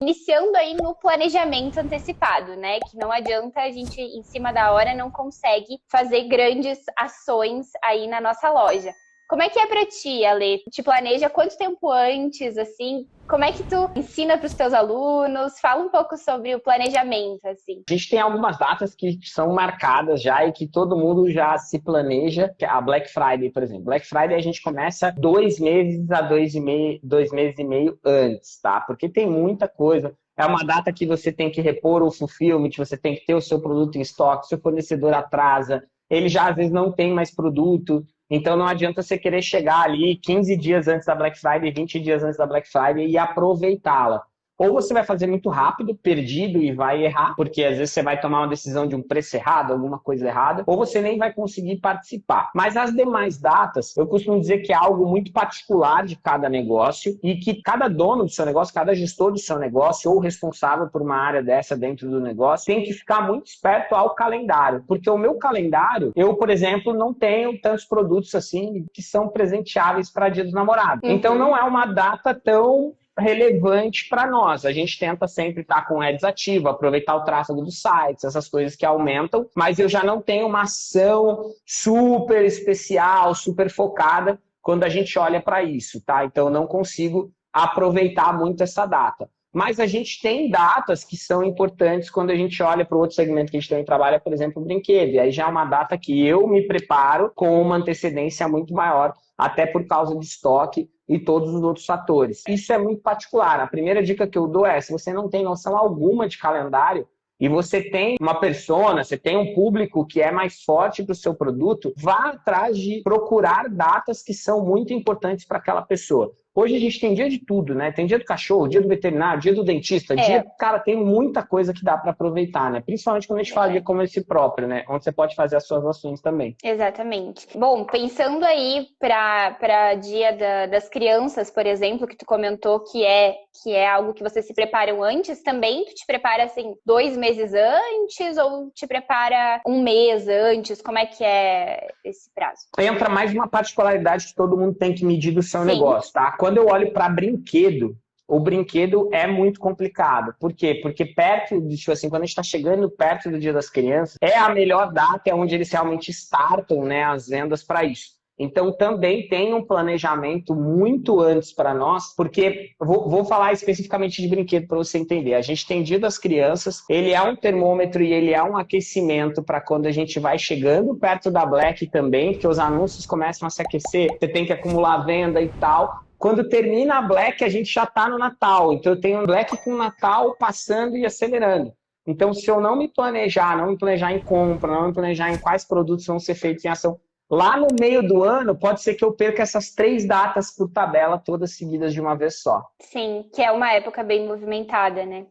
Iniciando aí no planejamento antecipado, né? Que não adianta a gente, em cima da hora, não consegue fazer grandes ações aí na nossa loja. Como é que é para ti, Ale? Te planeja quanto tempo antes, assim? Como é que tu ensina para os teus alunos? Fala um pouco sobre o planejamento, assim. A gente tem algumas datas que são marcadas já e que todo mundo já se planeja. É a Black Friday, por exemplo. Black Friday a gente começa dois meses a dois, e meio, dois meses e meio antes, tá? Porque tem muita coisa. É uma data que você tem que repor o fulfillment, você tem que ter o seu produto em estoque, seu fornecedor atrasa, ele já às vezes não tem mais produto, então não adianta você querer chegar ali 15 dias antes da Black Friday, 20 dias antes da Black Friday e aproveitá-la. Ou você vai fazer muito rápido, perdido e vai errar, porque às vezes você vai tomar uma decisão de um preço errado, alguma coisa errada, ou você nem vai conseguir participar. Mas as demais datas, eu costumo dizer que é algo muito particular de cada negócio e que cada dono do seu negócio, cada gestor do seu negócio ou responsável por uma área dessa dentro do negócio tem que ficar muito esperto ao calendário, porque o meu calendário, eu, por exemplo, não tenho tantos produtos assim que são presenteáveis para Dia dos Namorados. Uhum. Então não é uma data tão relevante para nós. A gente tenta sempre estar com ads ativo, aproveitar o tráfego dos sites, essas coisas que aumentam, mas eu já não tenho uma ação super especial, super focada quando a gente olha para isso, tá? Então eu não consigo aproveitar muito essa data. Mas a gente tem datas que são importantes quando a gente olha para o outro segmento que a gente também trabalha, por exemplo, o brinquedo. E aí já é uma data que eu me preparo com uma antecedência muito maior, até por causa de estoque e todos os outros fatores. Isso é muito particular. A primeira dica que eu dou é, se você não tem noção alguma de calendário, e você tem uma persona, você tem um público que é mais forte para o seu produto, vá atrás de procurar datas que são muito importantes para aquela pessoa. Hoje a gente tem dia de tudo, né? Tem dia do cachorro, dia do veterinário, dia do dentista, é. dia. Cara, tem muita coisa que dá para aproveitar, né? Principalmente quando a gente fala de e-commerce próprio, né? Onde você pode fazer as suas ações também. Exatamente. Bom, pensando aí para dia da, das crianças, por exemplo, que tu comentou que é que é algo que vocês se preparam antes, também tu te prepara assim dois meses antes ou te prepara um mês antes? Como é que é esse prazo? Entra mais uma particularidade que todo mundo tem que medir do seu Sim. negócio, tá? Quando eu olho para brinquedo, o brinquedo é muito complicado. Por quê? Porque perto, tipo assim, quando a gente está chegando perto do Dia das Crianças, é a melhor data, é onde eles realmente startam né, as vendas para isso. Então, também tem um planejamento muito antes para nós, porque vou, vou, falar especificamente de brinquedo para você entender. A gente tem Dia das Crianças, ele é um termômetro e ele é um aquecimento para quando a gente vai chegando perto da Black também, porque os anúncios começam a se aquecer, você tem que acumular venda e tal. Quando termina a Black, a gente já está no Natal. Então eu tenho Black com Natal passando e acelerando. Então, se eu não me planejar, não me planejar em compra, não me planejar em quais produtos vão ser feitos em ação, Lá no meio do ano, pode ser que eu perca essas três datas por tabela, todas seguidas de uma vez só. Sim, que é uma época bem movimentada, né?